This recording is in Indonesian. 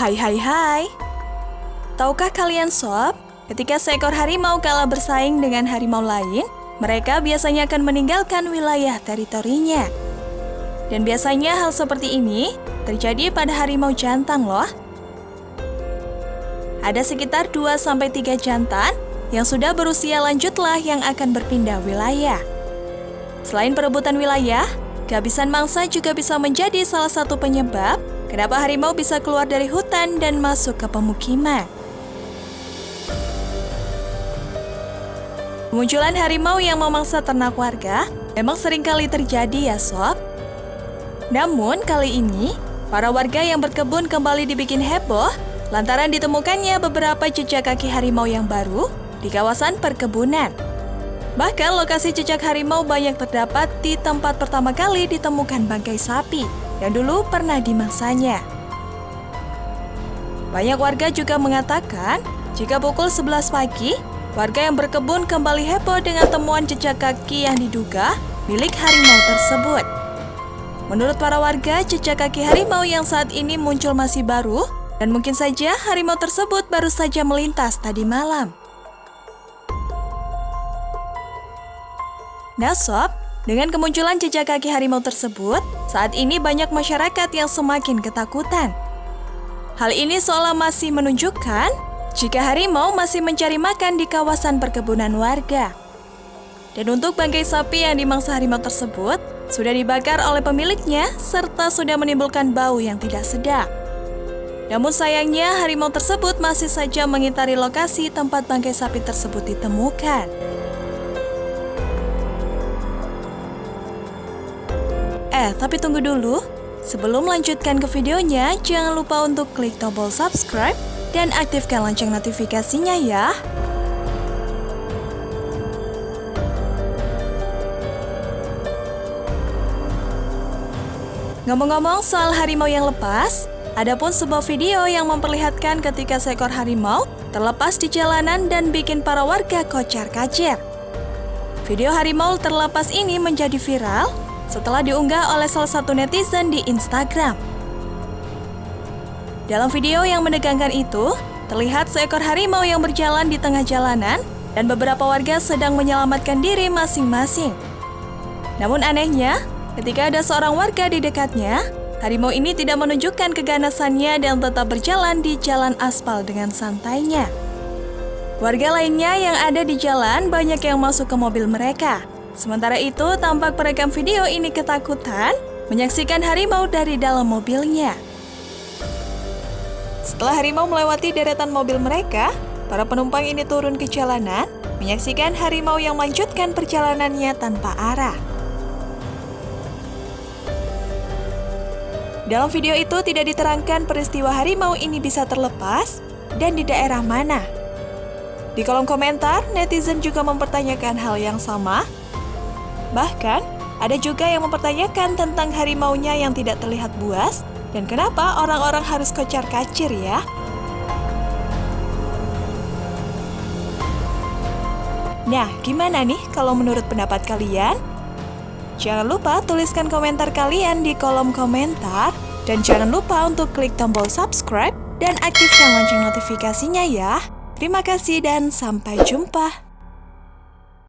Hai hai hai. Tahukah kalian sob, ketika seekor harimau kalah bersaing dengan harimau lain, mereka biasanya akan meninggalkan wilayah teritorinya. Dan biasanya hal seperti ini terjadi pada harimau jantan loh. Ada sekitar 2-3 jantan yang sudah berusia lanjutlah yang akan berpindah wilayah. Selain perebutan wilayah, kehabisan mangsa juga bisa menjadi salah satu penyebab kenapa harimau bisa keluar dari hutan dan masuk ke pemukiman. Kemunculan harimau yang memangsa ternak warga memang sering kali terjadi ya sob. Namun kali ini, para warga yang berkebun kembali dibikin heboh lantaran ditemukannya beberapa jejak kaki harimau yang baru di kawasan perkebunan. Bahkan lokasi jejak harimau banyak terdapat di tempat pertama kali ditemukan bangkai sapi yang dulu pernah dimangsanya. Banyak warga juga mengatakan jika pukul 11 pagi Warga yang berkebun kembali heboh dengan temuan jejak kaki yang diduga milik harimau tersebut. Menurut para warga, jejak kaki harimau yang saat ini muncul masih baru dan mungkin saja harimau tersebut baru saja melintas tadi malam. Nah sob, dengan kemunculan jejak kaki harimau tersebut, saat ini banyak masyarakat yang semakin ketakutan. Hal ini seolah masih menunjukkan jika harimau masih mencari makan di kawasan perkebunan warga. Dan untuk bangkai sapi yang dimangsa harimau tersebut, sudah dibakar oleh pemiliknya serta sudah menimbulkan bau yang tidak sedap. Namun sayangnya harimau tersebut masih saja mengitari lokasi tempat bangkai sapi tersebut ditemukan. Eh, tapi tunggu dulu. Sebelum melanjutkan ke videonya, jangan lupa untuk klik tombol subscribe dan aktifkan lonceng notifikasinya ya. Ngomong-ngomong soal harimau yang lepas, ada pun sebuah video yang memperlihatkan ketika seekor harimau terlepas di jalanan dan bikin para warga kocar-kacir. Video harimau terlepas ini menjadi viral setelah diunggah oleh salah satu netizen di Instagram. Dalam video yang menegangkan itu, terlihat seekor harimau yang berjalan di tengah jalanan dan beberapa warga sedang menyelamatkan diri masing-masing. Namun anehnya, ketika ada seorang warga di dekatnya, harimau ini tidak menunjukkan keganasannya dan tetap berjalan di jalan aspal dengan santainya. Warga lainnya yang ada di jalan banyak yang masuk ke mobil mereka. Sementara itu, tampak perekam video ini ketakutan menyaksikan harimau dari dalam mobilnya. Setelah harimau melewati deretan mobil mereka, para penumpang ini turun ke jalanan, menyaksikan harimau yang melanjutkan perjalanannya tanpa arah. Dalam video itu tidak diterangkan peristiwa harimau ini bisa terlepas dan di daerah mana. Di kolom komentar, netizen juga mempertanyakan hal yang sama. Bahkan, ada juga yang mempertanyakan tentang harimaunya yang tidak terlihat buas dan kenapa orang-orang harus kocar kacir ya? Nah, gimana nih kalau menurut pendapat kalian? Jangan lupa tuliskan komentar kalian di kolom komentar. Dan jangan lupa untuk klik tombol subscribe dan aktifkan lonceng notifikasinya ya. Terima kasih dan sampai jumpa.